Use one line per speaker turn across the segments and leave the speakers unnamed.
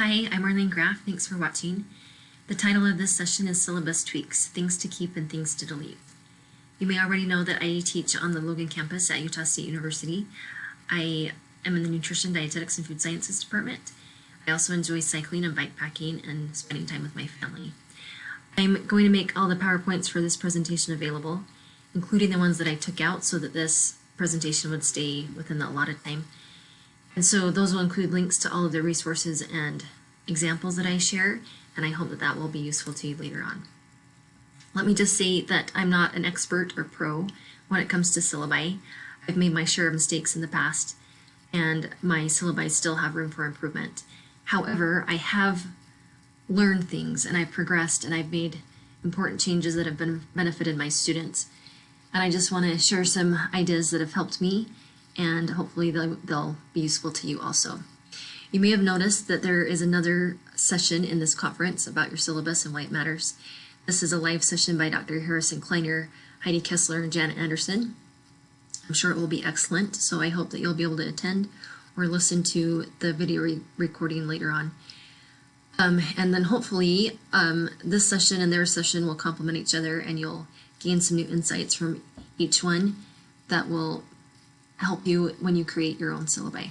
Hi, I'm Arlene Graff. Thanks for watching. The title of this session is Syllabus Tweaks, Things to Keep and Things to Delete. You may already know that I teach on the Logan campus at Utah State University. I am in the Nutrition, Dietetics, and Food Sciences department. I also enjoy cycling and bike packing and spending time with my family. I'm going to make all the PowerPoints for this presentation available, including the ones that I took out so that this presentation would stay within the allotted time. And so those will include links to all of the resources and examples that I share, and I hope that that will be useful to you later on. Let me just say that I'm not an expert or pro when it comes to syllabi. I've made my share of mistakes in the past, and my syllabi still have room for improvement. However, I have learned things and I've progressed and I've made important changes that have been benefited my students. And I just want to share some ideas that have helped me and hopefully they'll, they'll be useful to you also. You may have noticed that there is another session in this conference about your syllabus and why it matters. This is a live session by Dr. Harrison Kleiner, Heidi Kessler, and Janet Anderson. I'm sure it will be excellent, so I hope that you'll be able to attend or listen to the video re recording later on. Um, and then hopefully um, this session and their session will complement each other and you'll gain some new insights from each one that will help you when you create your own syllabi.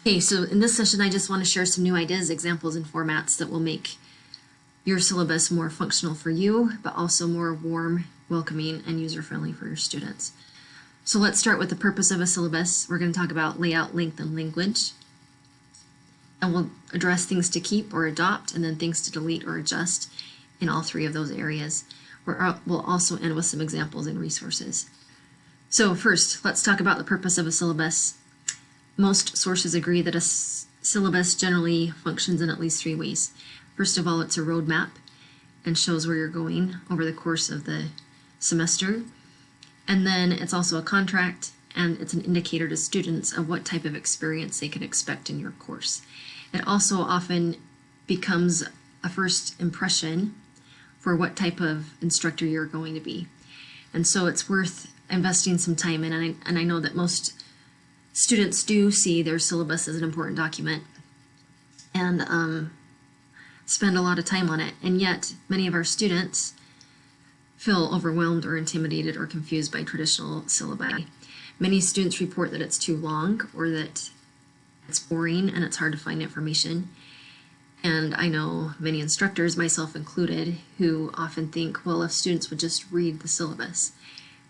Okay, so in this session, I just want to share some new ideas, examples, and formats that will make your syllabus more functional for you, but also more warm, welcoming, and user-friendly for your students. So let's start with the purpose of a syllabus. We're going to talk about layout, length, and language. And we'll address things to keep or adopt, and then things to delete or adjust in all three of those areas. Uh, we'll also end with some examples and resources. So first, let's talk about the purpose of a syllabus. Most sources agree that a syllabus generally functions in at least three ways. First of all, it's a roadmap and shows where you're going over the course of the semester. And then it's also a contract and it's an indicator to students of what type of experience they can expect in your course. It also often becomes a first impression for what type of instructor you're going to be. And so it's worth investing some time in, and I, and I know that most students do see their syllabus as an important document and um, spend a lot of time on it. And yet, many of our students feel overwhelmed or intimidated or confused by traditional syllabi. Many students report that it's too long or that it's boring and it's hard to find information. And I know many instructors, myself included, who often think, well, if students would just read the syllabus,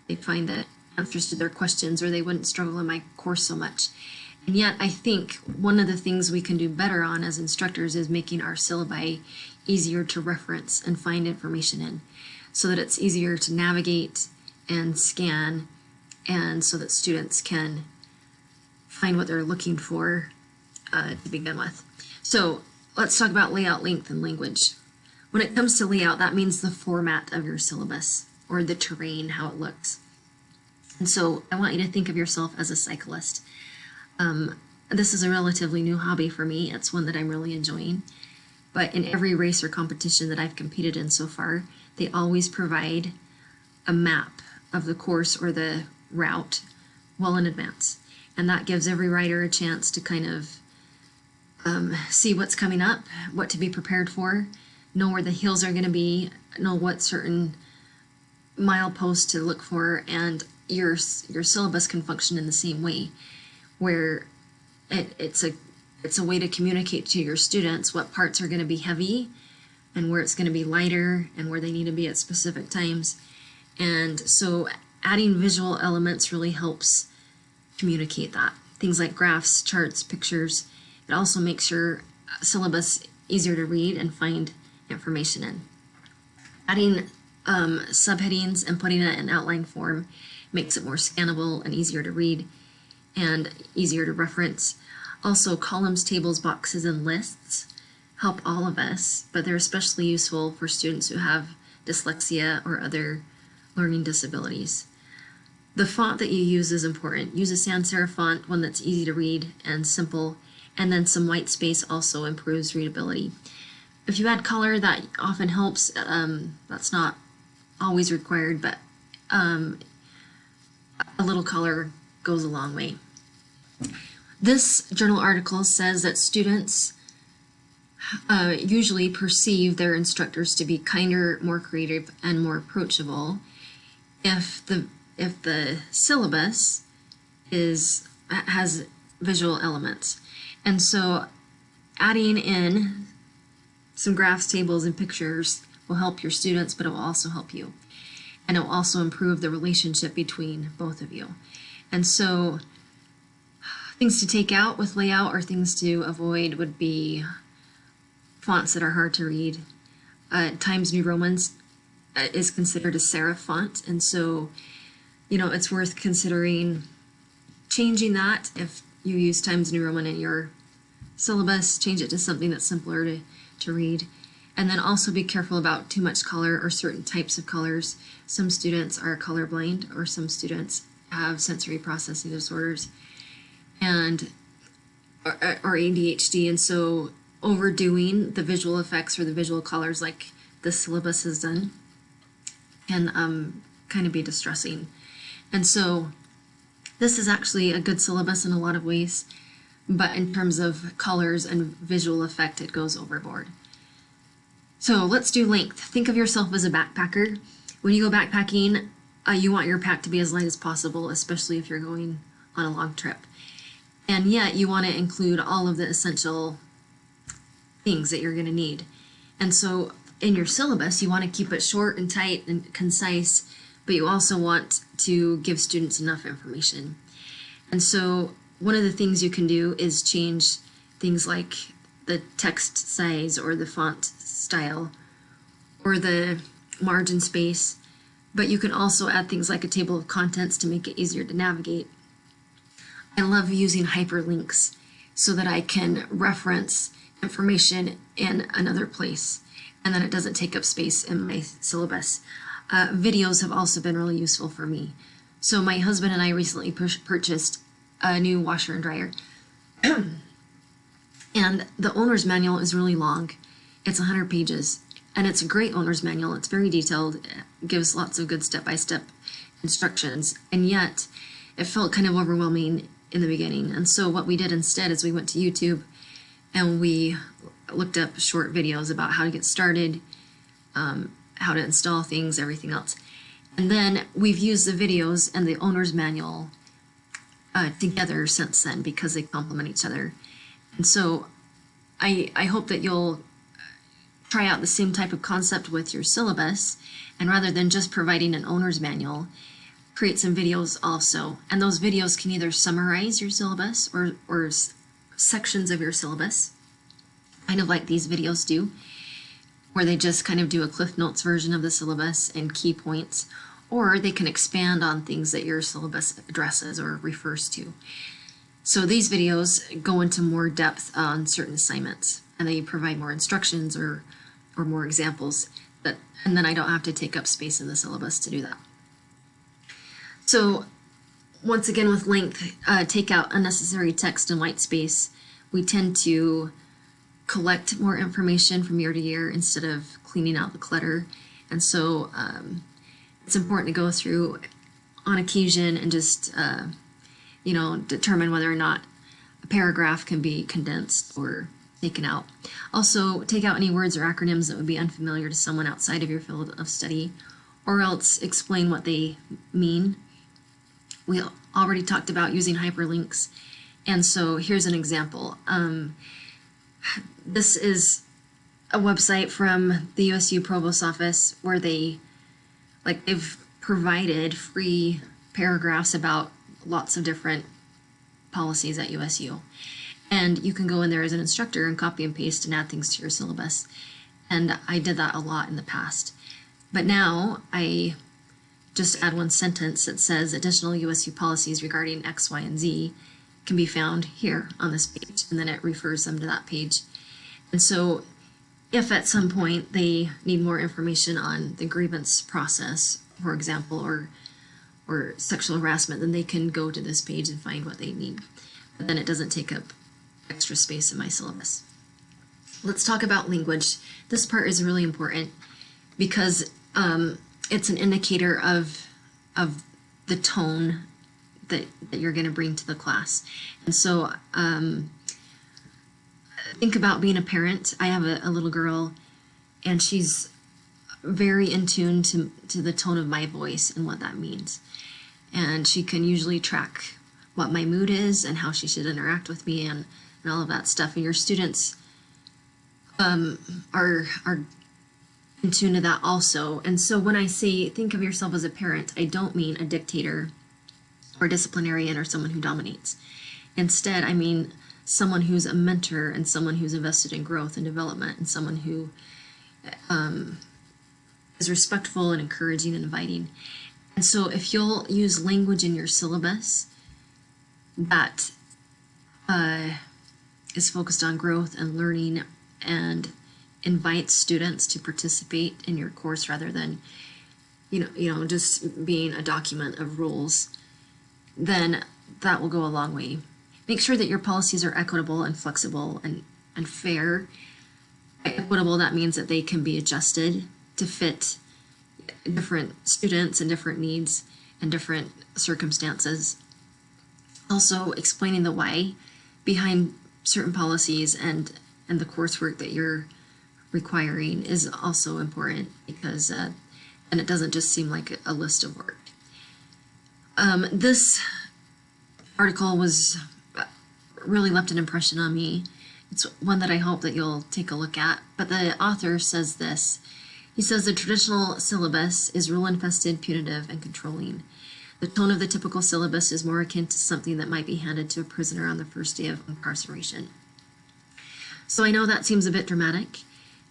they find that answers to their questions or they wouldn't struggle in my course so much. And yet I think one of the things we can do better on as instructors is making our syllabi easier to reference and find information in so that it's easier to navigate and scan and so that students can find what they're looking for uh, to begin with. So let's talk about layout, length, and language. When it comes to layout, that means the format of your syllabus or the terrain, how it looks. And so I want you to think of yourself as a cyclist. Um, this is a relatively new hobby for me. It's one that I'm really enjoying. But in every race or competition that I've competed in so far, they always provide a map of the course or the route well in advance. And that gives every rider a chance to kind of um, see what's coming up, what to be prepared for, know where the hills are going to be, know what certain mileposts to look for, and your your syllabus can function in the same way, where it, it's a it's a way to communicate to your students what parts are going to be heavy and where it's going to be lighter and where they need to be at specific times. And so adding visual elements really helps communicate that. Things like graphs, charts, pictures. It also makes your syllabus easier to read and find information in. Adding um, subheadings and putting it in outline form makes it more scannable and easier to read and easier to reference. Also, columns, tables, boxes, and lists help all of us, but they're especially useful for students who have dyslexia or other learning disabilities. The font that you use is important. Use a sans serif font, one that's easy to read and simple, and then some white space also improves readability. If you add color, that often helps. Um, that's not always required, but um, a little color goes a long way. This journal article says that students uh, usually perceive their instructors to be kinder, more creative, and more approachable if the if the syllabus is has visual elements. And so adding in some graphs, tables, and pictures will help your students, but it will also help you. And it will also improve the relationship between both of you. And so things to take out with layout or things to avoid would be fonts that are hard to read. Uh, Times New Romans uh, is considered a serif font, and so, you know, it's worth considering changing that if you use Times New Roman in your syllabus, change it to something that's simpler to, to read. And then also be careful about too much color or certain types of colors. Some students are colorblind or some students have sensory processing disorders and or, ADHD. And so overdoing the visual effects or the visual colors like the syllabus has done can um, kind of be distressing. And so this is actually a good syllabus in a lot of ways, but in terms of colors and visual effect, it goes overboard. So let's do length. Think of yourself as a backpacker. When you go backpacking, uh, you want your pack to be as light as possible, especially if you're going on a long trip. And yet you want to include all of the essential things that you're going to need. And so in your syllabus, you want to keep it short and tight and concise, but you also want to give students enough information. And so one of the things you can do is change things like the text size or the font style or the margin space, but you can also add things like a table of contents to make it easier to navigate. I love using hyperlinks so that I can reference information in another place and then it doesn't take up space in my syllabus. Uh, videos have also been really useful for me. So my husband and I recently purchased a new washer and dryer. and the owner's manual is really long. It's 100 pages. And it's a great owner's manual. It's very detailed. It gives lots of good step-by-step -step instructions. And yet, it felt kind of overwhelming in the beginning. And so what we did instead is we went to YouTube and we looked up short videos about how to get started, um, how to install things, everything else. And then we've used the videos and the owner's manual uh, together since then because they complement each other. And so I, I hope that you'll try out the same type of concept with your syllabus and rather than just providing an owner's manual, create some videos also. And those videos can either summarize your syllabus or, or sections of your syllabus, kind of like these videos do where they just kind of do a Cliff Notes version of the syllabus and key points, or they can expand on things that your syllabus addresses or refers to. So these videos go into more depth on certain assignments and they provide more instructions or, or more examples that, and then I don't have to take up space in the syllabus to do that. So once again with length, uh, take out unnecessary text and white space. We tend to collect more information from year to year instead of cleaning out the clutter. And so um, it's important to go through on occasion and just, uh, you know, determine whether or not a paragraph can be condensed or taken out. Also, take out any words or acronyms that would be unfamiliar to someone outside of your field of study, or else explain what they mean. We already talked about using hyperlinks, and so here's an example. Um, this is a website from the USU Provost Office where they, like, they've provided free paragraphs about lots of different policies at USU. And you can go in there as an instructor and copy and paste and add things to your syllabus. And I did that a lot in the past. But now I just add one sentence that says additional USU policies regarding X, Y, and Z can be found here on this page, and then it refers them to that page. And so if at some point they need more information on the grievance process, for example, or or sexual harassment, then they can go to this page and find what they need. But then it doesn't take up extra space in my syllabus. Let's talk about language. This part is really important because um, it's an indicator of, of the tone that, that you're going to bring to the class. And so um, think about being a parent. I have a, a little girl, and she's very in tune to, to the tone of my voice and what that means. And she can usually track what my mood is and how she should interact with me and, and all of that stuff. And your students um, are are in tune to that also. And so when I say think of yourself as a parent, I don't mean a dictator or disciplinarian or someone who dominates. Instead, I mean someone who's a mentor and someone who's invested in growth and development and someone who um, is respectful and encouraging and inviting. And so if you'll use language in your syllabus that uh, is focused on growth and learning and invites students to participate in your course rather than you know you know just being a document of rules then that will go a long way. Make sure that your policies are equitable and flexible and and fair. Equitable that means that they can be adjusted to fit different students and different needs and different circumstances. Also explaining the why behind certain policies and and the coursework that you're requiring is also important because uh, and it doesn't just seem like a list of work. Um, this article was really left an impression on me. It's one that I hope that you'll take a look at. But the author says this. He says the traditional syllabus is rule infested, punitive, and controlling. The tone of the typical syllabus is more akin to something that might be handed to a prisoner on the first day of incarceration. So I know that seems a bit dramatic,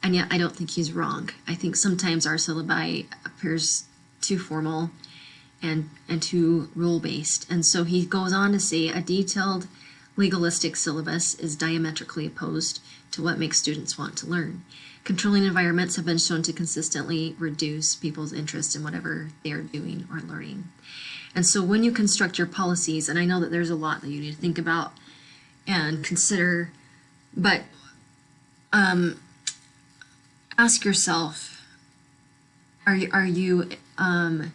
and yet I don't think he's wrong. I think sometimes our syllabi appears too formal and, and too rule-based. And so he goes on to say a detailed legalistic syllabus is diametrically opposed to what makes students want to learn. Controlling environments have been shown to consistently reduce people's interest in whatever they are doing or learning. And so when you construct your policies, and I know that there's a lot that you need to think about and consider, but um, ask yourself, are you, are you um,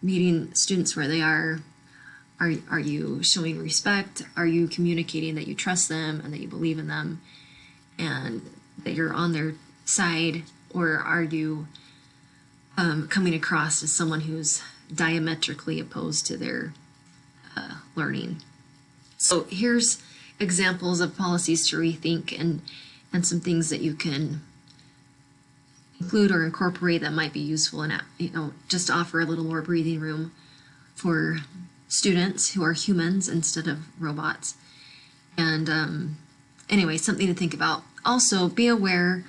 meeting students where they are? Are, are you showing respect? Are you communicating that you trust them and that you believe in them and that you're on their side? Or are you um, coming across as someone who's diametrically opposed to their uh, learning? So here's examples of policies to rethink and, and some things that you can include or incorporate that might be useful and you know just offer a little more breathing room for students who are humans instead of robots and um, anyway something to think about also be aware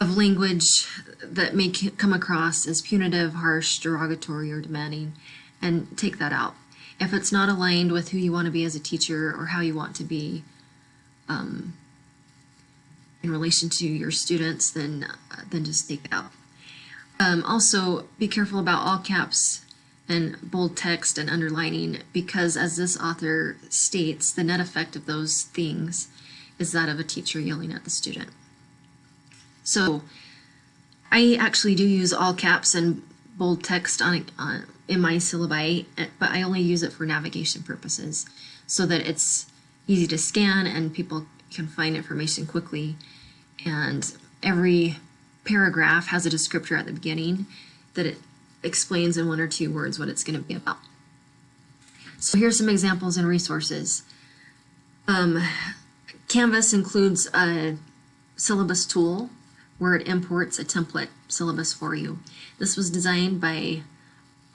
of language that may come across as punitive harsh derogatory or demanding and take that out if it's not aligned with who you want to be as a teacher or how you want to be um, in relation to your students, then uh, then just take it out. Um, also, be careful about all caps and bold text and underlining because, as this author states, the net effect of those things is that of a teacher yelling at the student. So, I actually do use all caps and bold text on, on in my syllabi, but I only use it for navigation purposes so that it's easy to scan and people can find information quickly. And every paragraph has a descriptor at the beginning that it explains in one or two words what it's going to be about. So here's some examples and resources. Um, Canvas includes a syllabus tool where it imports a template syllabus for you. This was designed by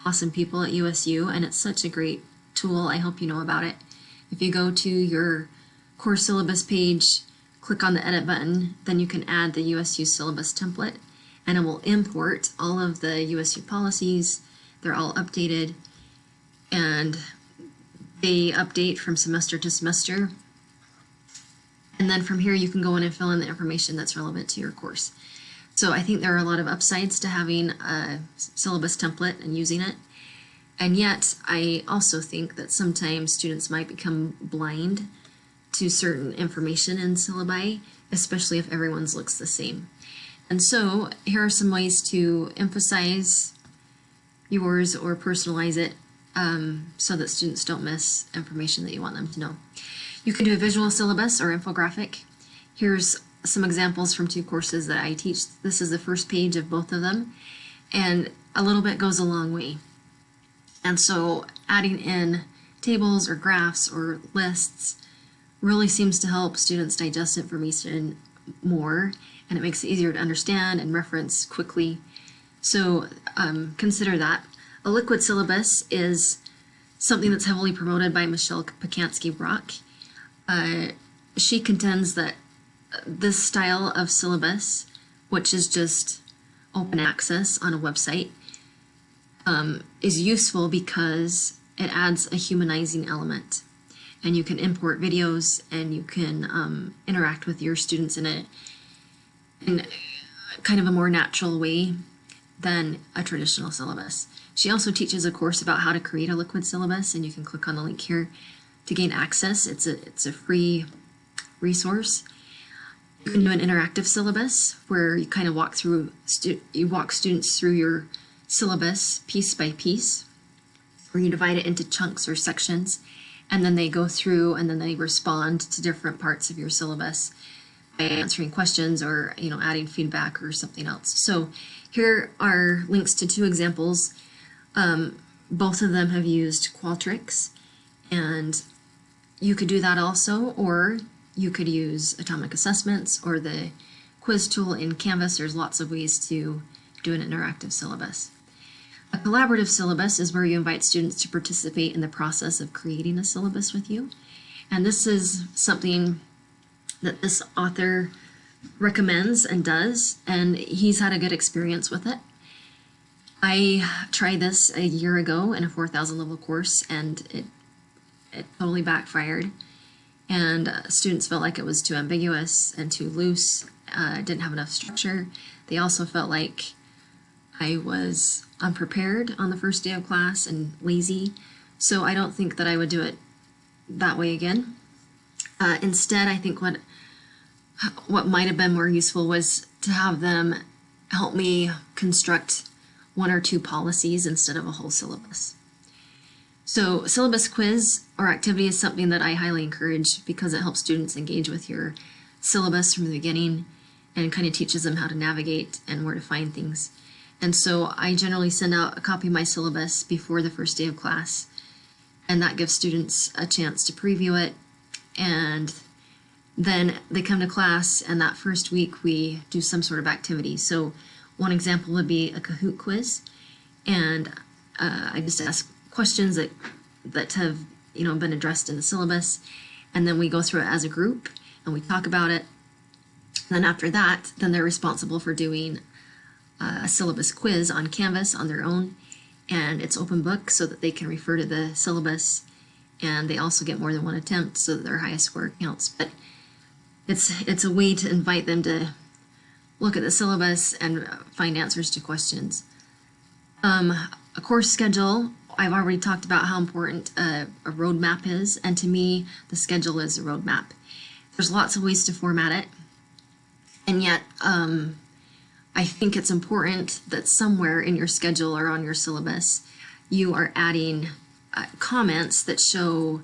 awesome people at USU and it's such a great tool. I hope you know about it. If you go to your course syllabus page, click on the edit button, then you can add the USU syllabus template and it will import all of the USU policies. They're all updated and they update from semester to semester. And then from here you can go in and fill in the information that's relevant to your course. So I think there are a lot of upsides to having a syllabus template and using it. And yet I also think that sometimes students might become blind to certain information in syllabi, especially if everyone's looks the same. And so here are some ways to emphasize yours or personalize it um, so that students don't miss information that you want them to know. You can do a visual syllabus or infographic. Here's some examples from two courses that I teach. This is the first page of both of them, and a little bit goes a long way. And so adding in tables or graphs or lists really seems to help students digest information more and it makes it easier to understand and reference quickly. So um, consider that. A liquid syllabus is something that's heavily promoted by Michelle Pacansky Brock. Uh, she contends that this style of syllabus, which is just open access on a website, um, is useful because it adds a humanizing element. And you can import videos and you can um, interact with your students in a in kind of a more natural way than a traditional syllabus. She also teaches a course about how to create a liquid syllabus, and you can click on the link here to gain access. It's a it's a free resource. You can do an interactive syllabus where you kind of walk through you walk students through your syllabus piece by piece, where you divide it into chunks or sections, and then they go through and then they respond to different parts of your syllabus by answering questions or you know adding feedback or something else. So here are links to two examples. Um, both of them have used Qualtrics and you could do that also or you could use atomic assessments or the quiz tool in Canvas. There's lots of ways to do an interactive syllabus. A collaborative syllabus is where you invite students to participate in the process of creating a syllabus with you. And this is something that this author recommends and does, and he's had a good experience with it. I tried this a year ago in a 4,000 level course, and it it totally backfired. And uh, students felt like it was too ambiguous and too loose, uh, didn't have enough structure. They also felt like I was unprepared on the first day of class and lazy. So I don't think that I would do it that way again. Uh, instead, I think what what might have been more useful was to have them help me construct one or two policies instead of a whole syllabus. So syllabus quiz or activity is something that I highly encourage because it helps students engage with your syllabus from the beginning and kind of teaches them how to navigate and where to find things. And so I generally send out a copy of my syllabus before the first day of class and that gives students a chance to preview it and then they come to class and that first week we do some sort of activity. So one example would be a Kahoot quiz and uh, I just ask questions that that have you know been addressed in the syllabus and then we go through it as a group and we talk about it. And then after that, then they're responsible for doing a syllabus quiz on Canvas on their own and it's open book so that they can refer to the syllabus and they also get more than one attempt so that their highest score counts. But it's it's a way to invite them to look at the syllabus and find answers to questions. Um, a course schedule, I've already talked about how important a, a roadmap is, and to me, the schedule is a roadmap. There's lots of ways to format it, and yet um, I think it's important that somewhere in your schedule or on your syllabus, you are adding uh, comments that show,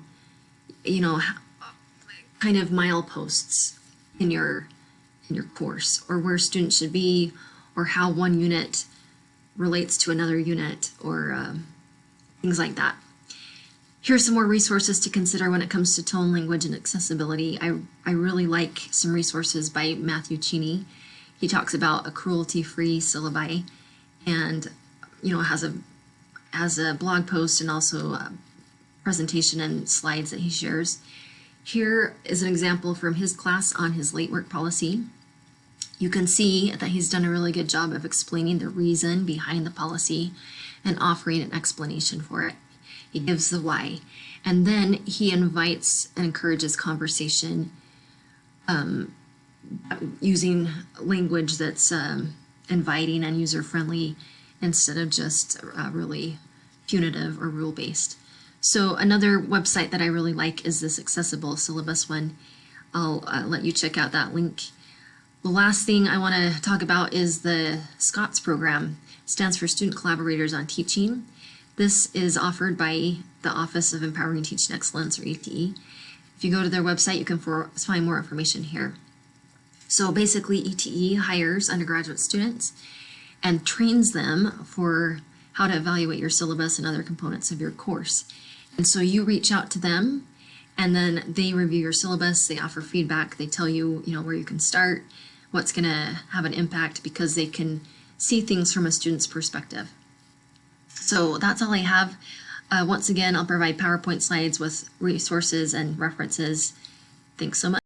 you know, kind of mileposts in your in your course or where students should be or how one unit relates to another unit or um, things like that. Here's some more resources to consider when it comes to tone, language, and accessibility. I, I really like some resources by Matthew Cheney. He talks about a cruelty-free syllabi and, you know, has a, has a blog post and also a presentation and slides that he shares. Here is an example from his class on his late work policy. You can see that he's done a really good job of explaining the reason behind the policy and offering an explanation for it. He gives the why. And then he invites and encourages conversation um, using language that's um, inviting and user-friendly instead of just uh, really punitive or rule-based. So another website that I really like is this accessible syllabus one. I'll uh, let you check out that link. The last thing I want to talk about is the SCOTS program. Stands for Student Collaborators on Teaching. This is offered by the Office of Empowering Teaching Excellence, or ETE. If you go to their website, you can find more information here. So basically, ETE hires undergraduate students and trains them for how to evaluate your syllabus and other components of your course. And so you reach out to them and then they review your syllabus, they offer feedback, they tell you, you know, where you can start, what's going to have an impact because they can see things from a student's perspective. So that's all I have. Uh, once again, I'll provide PowerPoint slides with resources and references. Thanks so much.